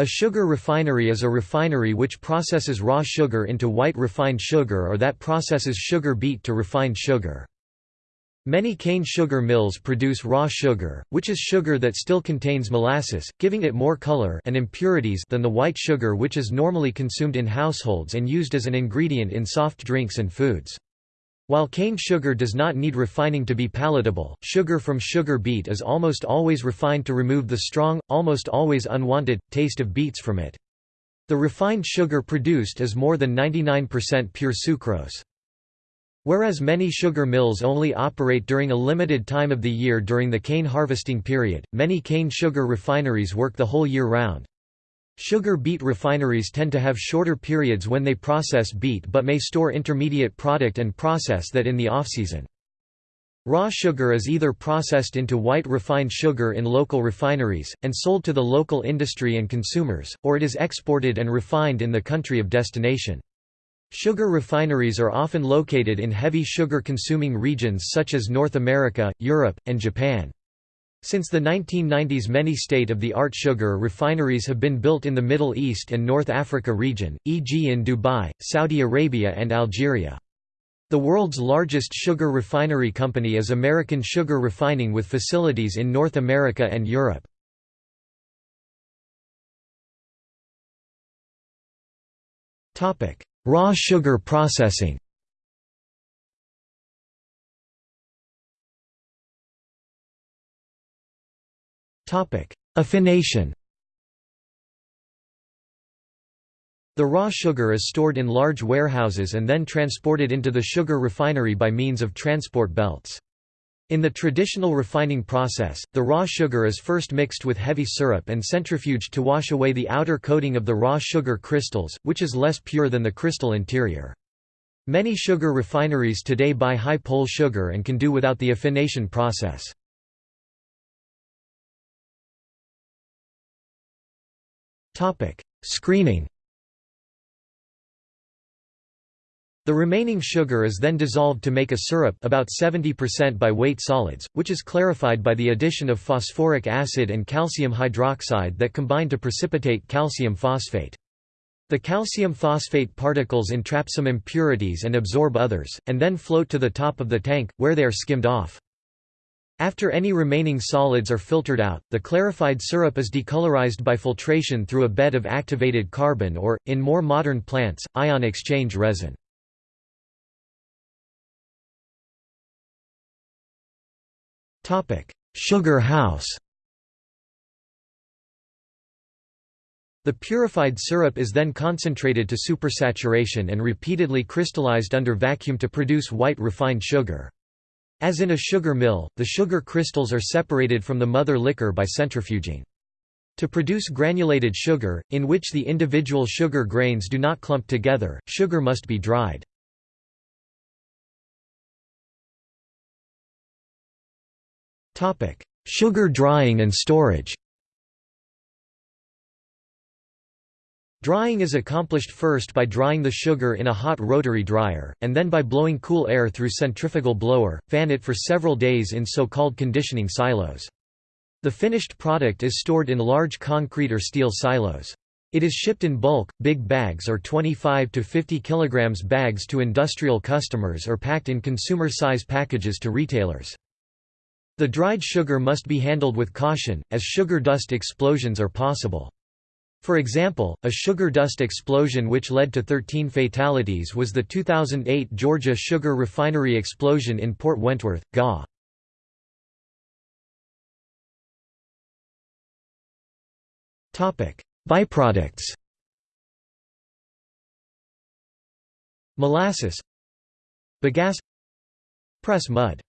A sugar refinery is a refinery which processes raw sugar into white refined sugar or that processes sugar beet to refined sugar. Many cane sugar mills produce raw sugar, which is sugar that still contains molasses, giving it more color and impurities than the white sugar which is normally consumed in households and used as an ingredient in soft drinks and foods. While cane sugar does not need refining to be palatable, sugar from sugar beet is almost always refined to remove the strong, almost always unwanted, taste of beets from it. The refined sugar produced is more than 99% pure sucrose. Whereas many sugar mills only operate during a limited time of the year during the cane harvesting period, many cane sugar refineries work the whole year round. Sugar beet refineries tend to have shorter periods when they process beet but may store intermediate product and process that in the off-season. Raw sugar is either processed into white refined sugar in local refineries, and sold to the local industry and consumers, or it is exported and refined in the country of destination. Sugar refineries are often located in heavy sugar-consuming regions such as North America, Europe, and Japan. Since the 1990s many state-of-the-art sugar refineries have been built in the Middle East and North Africa region, e.g. in Dubai, Saudi Arabia and Algeria. The world's largest sugar refinery company is American Sugar Refining with facilities in North America and Europe. Raw sugar processing Affination The raw sugar is stored in large warehouses and then transported into the sugar refinery by means of transport belts. In the traditional refining process, the raw sugar is first mixed with heavy syrup and centrifuged to wash away the outer coating of the raw sugar crystals, which is less pure than the crystal interior. Many sugar refineries today buy high pol sugar and can do without the affination process. Screening The remaining sugar is then dissolved to make a syrup about 70% by weight solids, which is clarified by the addition of phosphoric acid and calcium hydroxide that combine to precipitate calcium phosphate. The calcium phosphate particles entrap some impurities and absorb others, and then float to the top of the tank, where they are skimmed off. After any remaining solids are filtered out, the clarified syrup is decolorized by filtration through a bed of activated carbon or, in more modern plants, ion exchange resin. Sugar house The purified syrup is then concentrated to supersaturation and repeatedly crystallized under vacuum to produce white refined sugar. As in a sugar mill, the sugar crystals are separated from the mother liquor by centrifuging. To produce granulated sugar, in which the individual sugar grains do not clump together, sugar must be dried. Sugar drying and storage Drying is accomplished first by drying the sugar in a hot rotary dryer, and then by blowing cool air through centrifugal blower, fan it for several days in so-called conditioning silos. The finished product is stored in large concrete or steel silos. It is shipped in bulk, big bags or 25 to 50 kg bags to industrial customers or packed in consumer-size packages to retailers. The dried sugar must be handled with caution, as sugar dust explosions are possible. For example, a sugar dust explosion which led to 13 fatalities was the 2008 Georgia sugar refinery explosion in Port Wentworth, GA. Byproducts. Molasses. Bagasse. Press mud.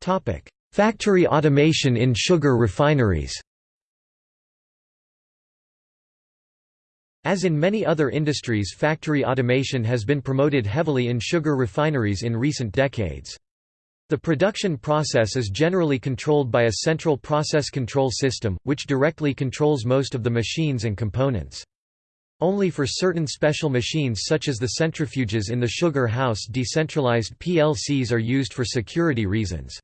Topic Factory automation in sugar refineries As in many other industries factory automation has been promoted heavily in sugar refineries in recent decades. The production process is generally controlled by a central process control system, which directly controls most of the machines and components. Only for certain special machines such as the centrifuges in the sugar house decentralized PLCs are used for security reasons.